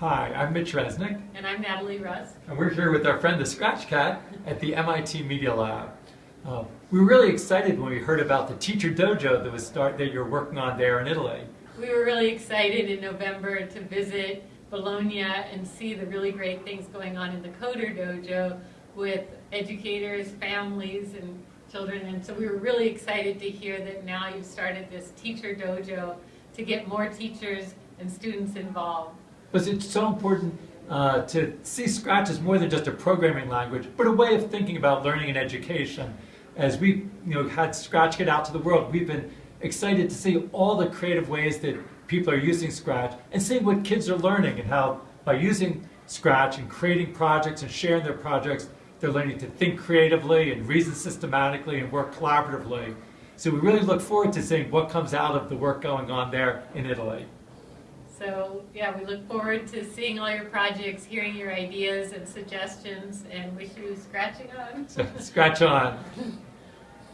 Hi, I'm Mitch Resnick, And I'm Natalie Rusk. and we're here with our friend the Scratch Cat at the MIT Media Lab. Uh, we were really excited when we heard about the Teacher Dojo that was start that you're working on there in Italy. We were really excited in November to visit Bologna and see the really great things going on in the Coder Dojo with educators, families, and children. And so we were really excited to hear that now you've started this Teacher Dojo to get more teachers and students involved. Because it's so important uh, to see Scratch as more than just a programming language, but a way of thinking about learning and education. As we you know, had Scratch get out to the world, we've been excited to see all the creative ways that people are using Scratch and seeing what kids are learning and how by using Scratch and creating projects and sharing their projects, they're learning to think creatively and reason systematically and work collaboratively. So we really look forward to seeing what comes out of the work going on there in Italy. So yeah, we look forward to seeing all your projects, hearing your ideas and suggestions, and wish you scratching on. Scratch on.